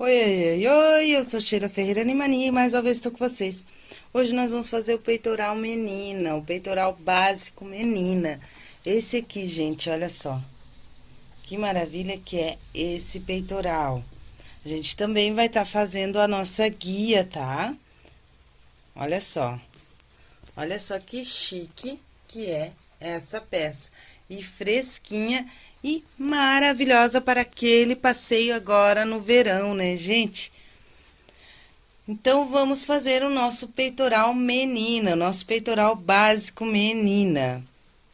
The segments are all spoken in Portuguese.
Oi, oi, oi, oi, eu sou Sheila Ferreira Animania e mais uma vez estou com vocês. Hoje nós vamos fazer o peitoral menina, o peitoral básico menina. Esse aqui, gente, olha só. Que maravilha que é esse peitoral. A gente também vai estar tá fazendo a nossa guia, tá? Olha só. Olha só que chique que é essa peça. E fresquinha e maravilhosa para aquele passeio agora no verão, né, gente? Então, vamos fazer o nosso peitoral menina, nosso peitoral básico menina.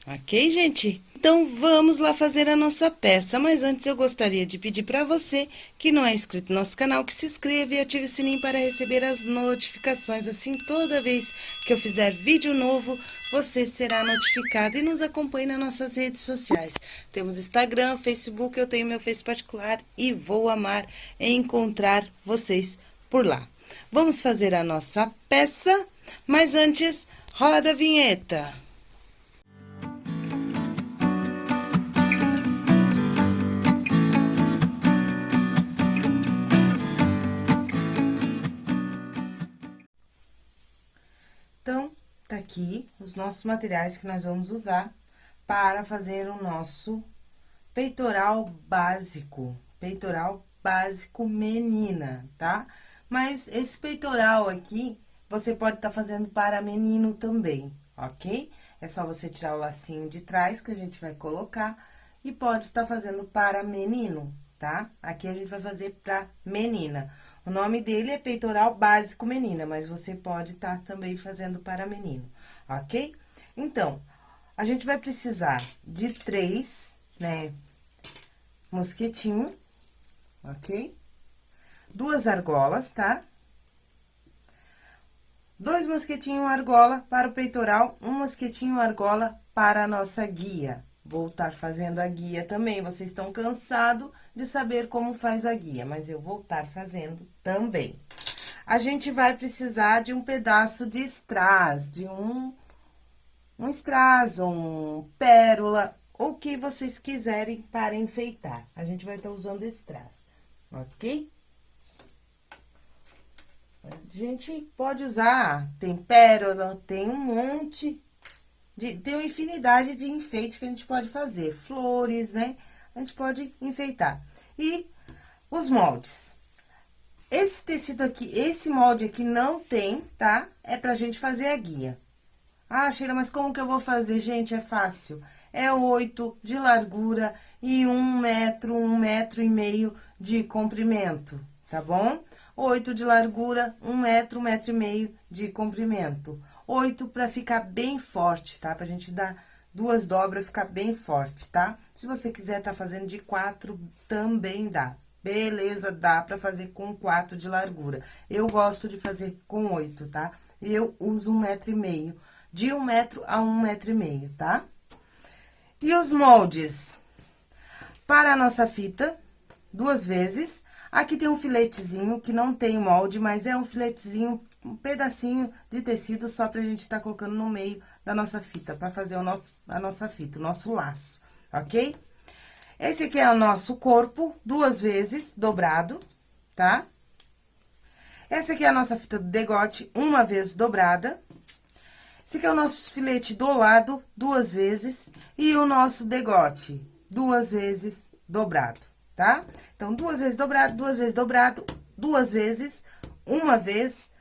Ok, gente? Então, vamos lá fazer a nossa peça. Mas antes, eu gostaria de pedir para você que não é inscrito no nosso canal, que se inscreva e ative o sininho para receber as notificações. Assim, toda vez que eu fizer vídeo novo, você será notificado. E nos acompanhe nas nossas redes sociais. Temos Instagram, Facebook, eu tenho meu Face particular e vou amar encontrar vocês por lá. Vamos fazer a nossa peça, mas antes, roda a vinheta. Aqui os nossos materiais que nós vamos usar para fazer o nosso peitoral básico, peitoral básico menina, tá? Mas esse peitoral aqui, você pode estar tá fazendo para menino também, ok? É só você tirar o lacinho de trás que a gente vai colocar e pode estar fazendo para menino, tá? Aqui a gente vai fazer para menina. O nome dele é peitoral básico menina, mas você pode estar tá também fazendo para menino, ok? Então, a gente vai precisar de três, né, mosquetinho, ok? Duas argolas, tá? Dois mosquetinhos argola para o peitoral, um mosquetinho argola para a nossa guia. Vou estar fazendo a guia também, vocês estão cansados de saber como faz a guia, mas eu vou estar fazendo também. A gente vai precisar de um pedaço de strass, de um, um strass, um pérola, o que vocês quiserem para enfeitar. A gente vai estar usando strass, ok? A gente pode usar, tem pérola, tem um monte de, tem uma infinidade de enfeite que a gente pode fazer, flores, né? A gente pode enfeitar. E os moldes. Esse tecido aqui, esse molde aqui não tem, tá? É pra gente fazer a guia. Ah, Sheila, mas como que eu vou fazer? Gente, é fácil. É oito de largura e um metro, um metro e meio de comprimento, tá bom? Oito de largura, um metro, um metro e meio de comprimento. Oito pra ficar bem forte, tá? Pra gente dar duas dobras, ficar bem forte, tá? Se você quiser tá fazendo de quatro, também dá. Beleza, dá pra fazer com quatro de largura. Eu gosto de fazer com oito, tá? Eu uso um metro e meio, de um metro a um metro e meio, tá? E os moldes? Para a nossa fita, duas vezes. Aqui tem um filetezinho que não tem molde, mas é um filetezinho um pedacinho de tecido só pra gente tá colocando no meio da nossa fita, pra fazer o nosso, a nossa fita, o nosso laço, ok? Esse aqui é o nosso corpo, duas vezes, dobrado, tá? Essa aqui é a nossa fita do degote, uma vez dobrada. Esse aqui é o nosso filete do lado, duas vezes. E o nosso degote, duas vezes dobrado, tá? Então, duas vezes dobrado, duas vezes dobrado, duas vezes, uma vez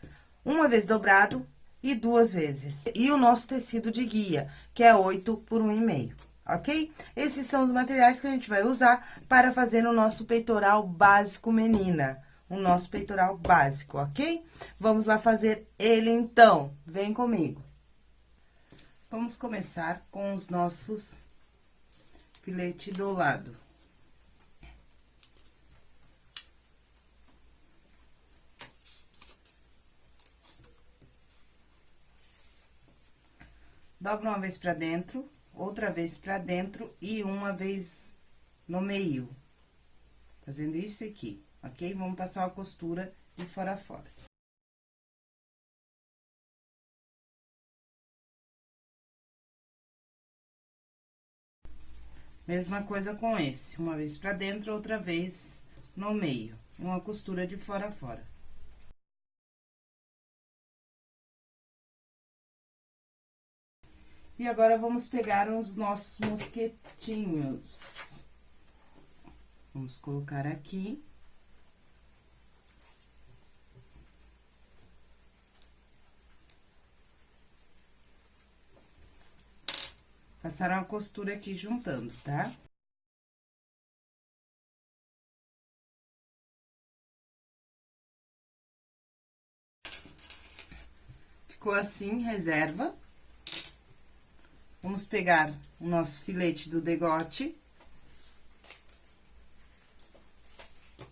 uma vez dobrado e duas vezes. E o nosso tecido de guia, que é 8 por 1,5, ok? Esses são os materiais que a gente vai usar para fazer o nosso peitoral básico menina. O nosso peitoral básico, ok? Vamos lá fazer ele, então. Vem comigo. Vamos começar com os nossos filete do lado. Dobra uma vez pra dentro, outra vez pra dentro e uma vez no meio. Fazendo isso aqui, ok? Vamos passar uma costura de fora a fora. Mesma coisa com esse, uma vez pra dentro, outra vez no meio, uma costura de fora a fora. E agora, vamos pegar os nossos mosquetinhos. Vamos colocar aqui. Passar uma costura aqui juntando, tá? Ficou assim, reserva. Vamos pegar o nosso filete do degote.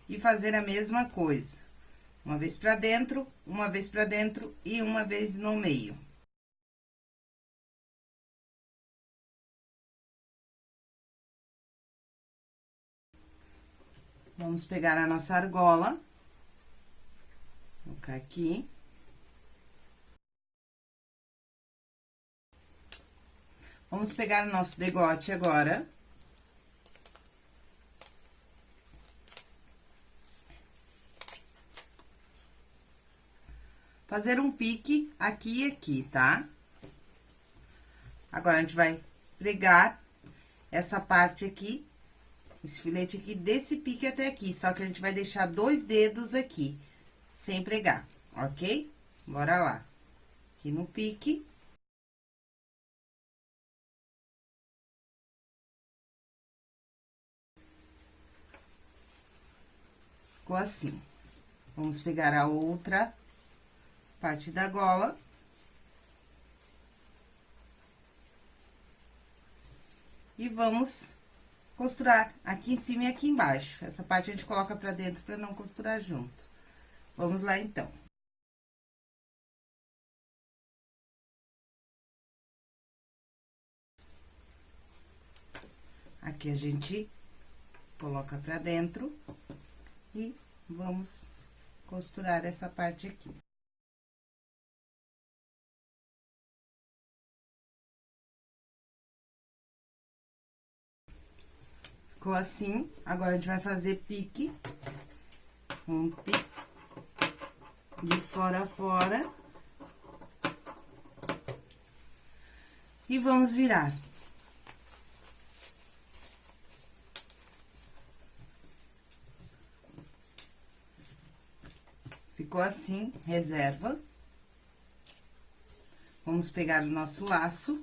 E fazer a mesma coisa. Uma vez pra dentro, uma vez pra dentro e uma vez no meio. Vamos pegar a nossa argola. Colocar aqui. Vamos pegar o nosso degote agora. Fazer um pique aqui e aqui, tá? Agora, a gente vai pregar essa parte aqui esse filete aqui desse pique até aqui, só que a gente vai deixar dois dedos aqui, sem pregar, ok? Bora lá. Aqui no pique. Ficou assim. Vamos pegar a outra parte da gola. E vamos costurar aqui em cima e aqui embaixo. Essa parte a gente coloca pra dentro pra não costurar junto. Vamos lá, então. Aqui a gente coloca pra dentro e vamos costurar essa parte aqui. Ficou assim. Agora, a gente vai fazer pique. Um pique. De fora a fora. E vamos virar. Ficou assim, reserva. Vamos pegar o nosso laço.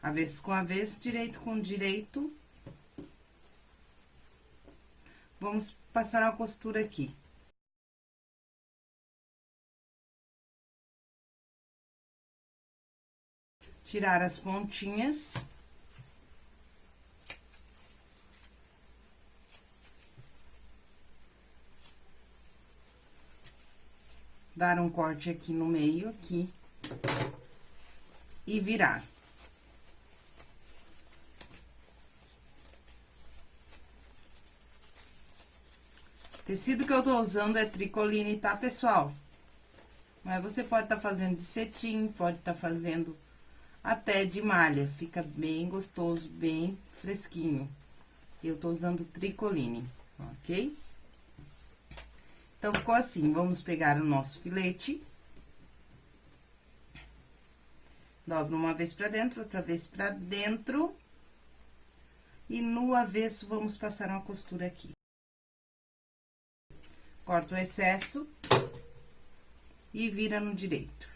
avesso com avesso, direito com direito. Vamos passar uma costura aqui. Tirar as pontinhas. Dar um corte aqui no meio, aqui. E virar. Tecido que eu tô usando é tricoline, tá, pessoal? Mas você pode tá fazendo de cetim, pode tá fazendo até de malha. Fica bem gostoso, bem fresquinho. Eu tô usando tricoline, ok? Então, ficou assim. Vamos pegar o nosso filete. Dobra uma vez pra dentro, outra vez pra dentro. E no avesso, vamos passar uma costura aqui. Corta o excesso e vira no direito.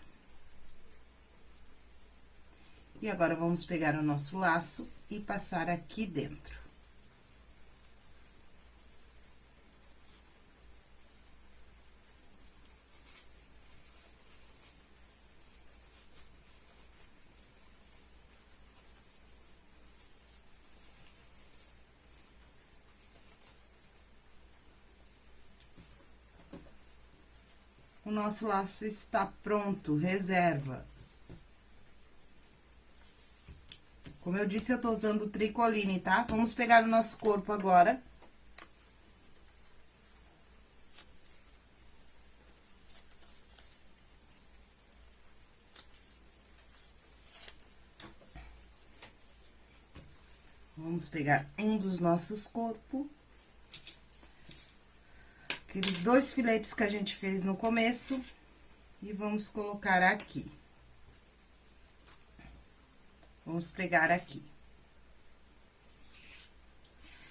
E agora, vamos pegar o nosso laço e passar aqui dentro. Nosso laço está pronto, reserva. Como eu disse, eu tô usando tricoline, tá? Vamos pegar o nosso corpo agora. Vamos pegar um dos nossos corpos. Aqueles dois filetes que a gente fez no começo. E vamos colocar aqui. Vamos pregar aqui.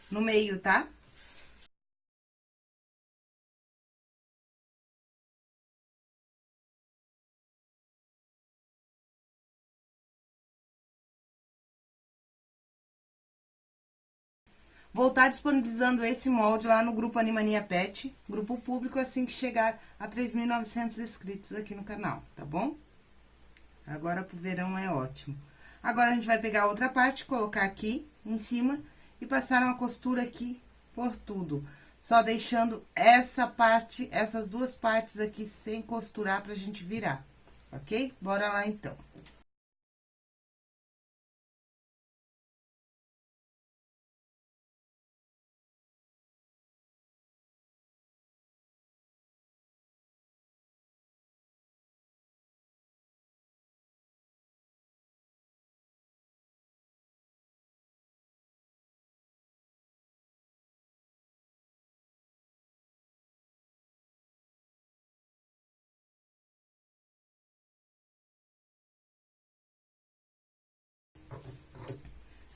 No meio, tá? Vou estar disponibilizando esse molde lá no grupo Animania Pet, grupo público, assim que chegar a 3.900 inscritos aqui no canal, tá bom? Agora pro verão é ótimo. Agora, a gente vai pegar outra parte, colocar aqui em cima e passar uma costura aqui por tudo. Só deixando essa parte, essas duas partes aqui sem costurar pra gente virar, ok? Bora lá, então.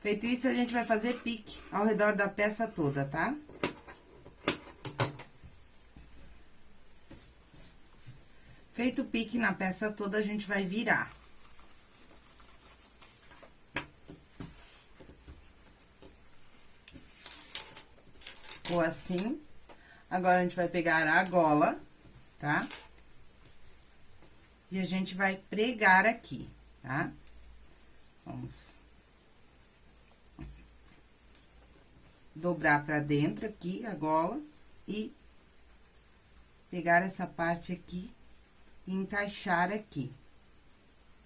Feito isso, a gente vai fazer pique ao redor da peça toda, tá? Feito o pique na peça toda, a gente vai virar. Ficou assim. Agora, a gente vai pegar a gola, tá? E a gente vai pregar aqui, tá? Vamos dobrar pra dentro aqui a gola e pegar essa parte aqui e encaixar aqui,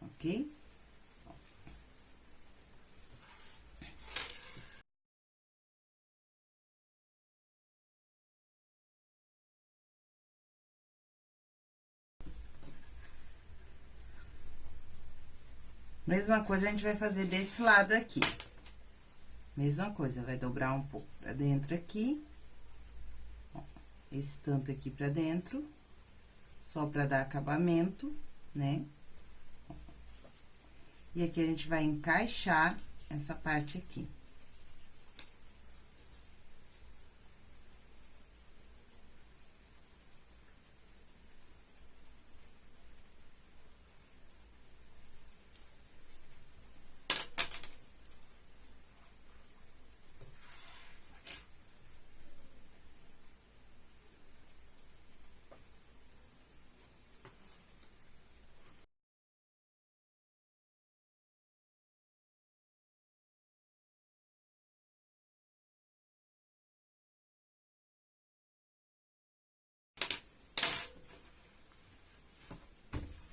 ok? Mesma coisa a gente vai fazer desse lado aqui. Mesma coisa, vai dobrar um pouco pra dentro aqui. Ó, esse tanto aqui pra dentro, só pra dar acabamento, né? E aqui a gente vai encaixar essa parte aqui.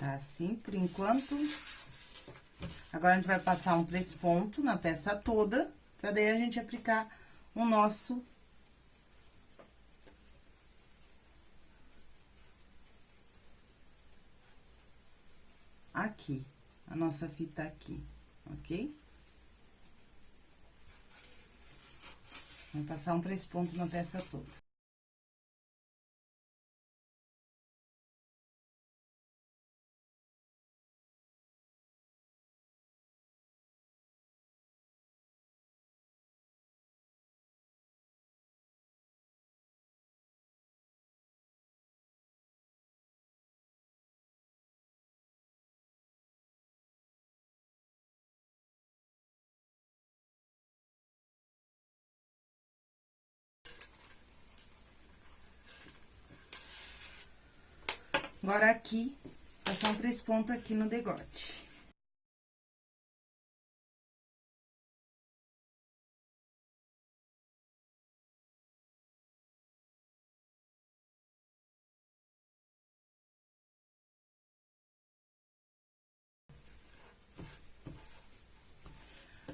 Tá assim por enquanto. Agora, a gente vai passar um três pontos na peça toda, pra daí a gente aplicar o nosso... Aqui, a nossa fita aqui, ok? Vamos passar um três pontos na peça toda. Agora, aqui, passar um três pontos aqui no degote.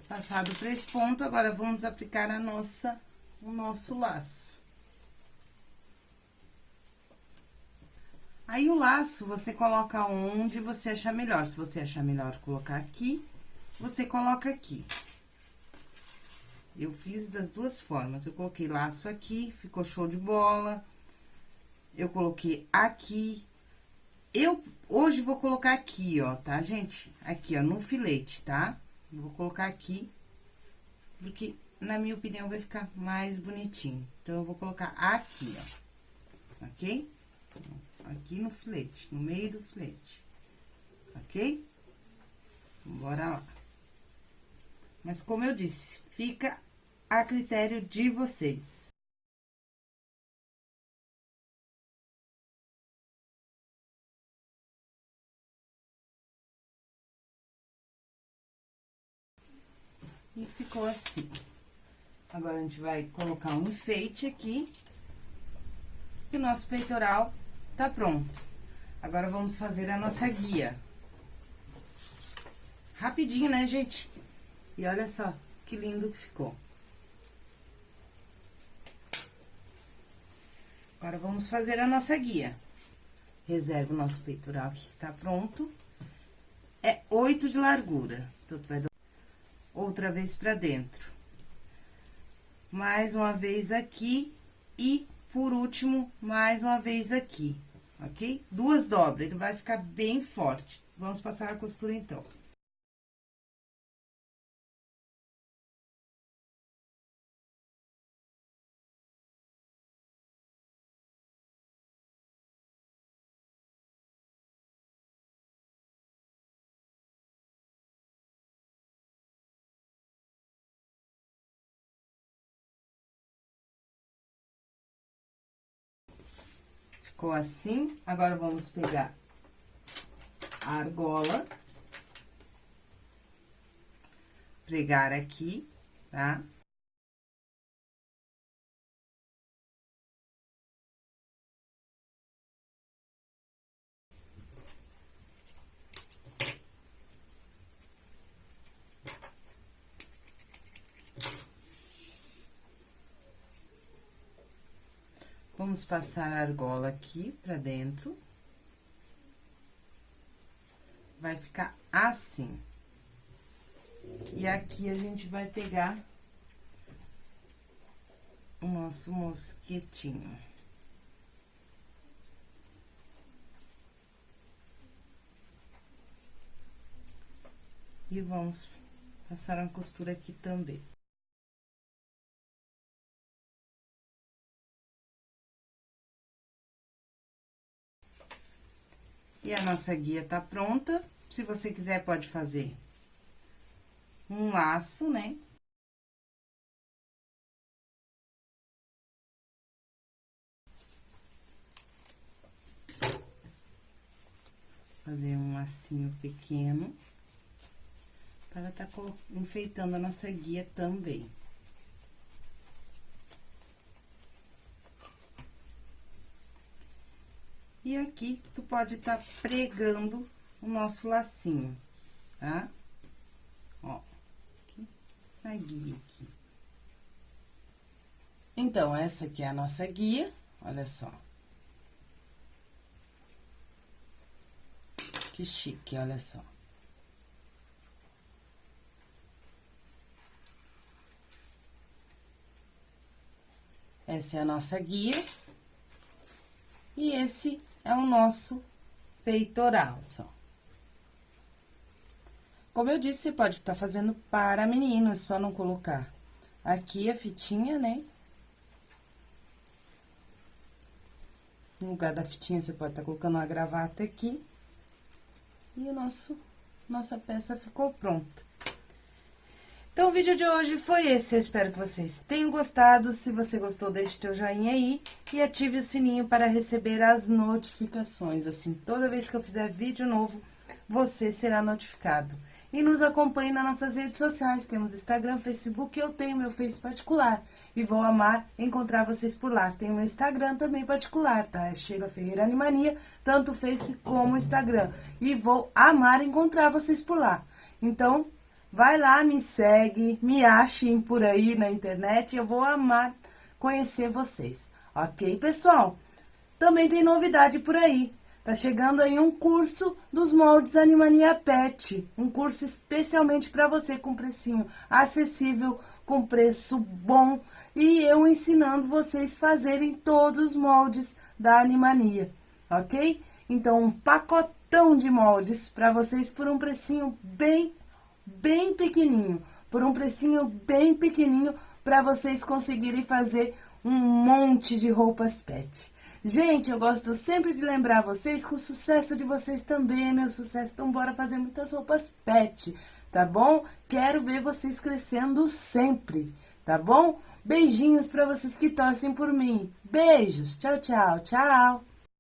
Passado três pontos, agora vamos aplicar a nossa, o nosso laço. Aí, o laço, você coloca onde você achar melhor. Se você achar melhor colocar aqui, você coloca aqui. Eu fiz das duas formas. Eu coloquei laço aqui, ficou show de bola. Eu coloquei aqui. Eu, hoje, vou colocar aqui, ó, tá, gente? Aqui, ó, no filete, tá? Eu vou colocar aqui, porque, na minha opinião, vai ficar mais bonitinho. Então, eu vou colocar aqui, ó, ok? Aqui no filete, no meio do filete, ok? Bora lá. Mas, como eu disse, fica a critério de vocês. E ficou assim. Agora, a gente vai colocar um enfeite aqui. E o nosso peitoral tá pronto. Agora, vamos fazer a nossa guia. Rapidinho, né, gente? E olha só que lindo que ficou. Agora, vamos fazer a nossa guia. Reserva o nosso peitoral aqui, que tá pronto. É oito de largura. Então, tu vai outra vez pra dentro. Mais uma vez aqui e, por último, mais uma vez aqui, ok? Duas dobras, ele vai ficar bem forte. Vamos passar a costura, então. Ficou assim. Agora, vamos pegar a argola. Pregar aqui, tá? Vamos passar a argola aqui pra dentro. Vai ficar assim. E aqui a gente vai pegar o nosso mosquetinho. E vamos passar uma costura aqui também. E a nossa guia tá pronta. Se você quiser, pode fazer um laço, né? Fazer um lacinho pequeno. Para tá enfeitando a nossa guia também. E aqui, tu pode estar tá pregando o nosso lacinho, tá? Ó, aqui, na guia aqui. Então, essa aqui é a nossa guia, olha só. Que chique, olha só. Essa é a nossa guia. E esse é o nosso peitoral. Como eu disse, você pode estar tá fazendo para menino, é só não colocar aqui a fitinha, né? No lugar da fitinha, você pode estar tá colocando uma gravata aqui. E o nosso, nossa peça ficou pronta. Então, o vídeo de hoje foi esse. Eu espero que vocês tenham gostado. Se você gostou, deixe teu joinha aí e ative o sininho para receber as notificações. Assim, toda vez que eu fizer vídeo novo, você será notificado. E nos acompanhe nas nossas redes sociais. Temos Instagram, Facebook, eu tenho meu Face particular. E vou amar encontrar vocês por lá. Tem meu Instagram também particular, tá? É Sheila Ferreira Animania, tanto Face como Instagram. E vou amar encontrar vocês por lá. Então, Vai lá, me segue, me achem por aí na internet, eu vou amar conhecer vocês, ok, pessoal? Também tem novidade por aí. Tá chegando aí um curso dos moldes Animania Pet, um curso especialmente para você com precinho acessível, com preço bom e eu ensinando vocês fazerem todos os moldes da Animania, ok? Então, um pacotão de moldes para vocês por um precinho bem, bem pequenininho, por um precinho bem pequenininho para vocês conseguirem fazer um monte de roupas pet. Gente, eu gosto sempre de lembrar vocês que o sucesso de vocês também é meu sucesso. Então, bora fazer muitas roupas pet, tá bom? Quero ver vocês crescendo sempre, tá bom? Beijinhos para vocês que torcem por mim. Beijos. Tchau, tchau, tchau.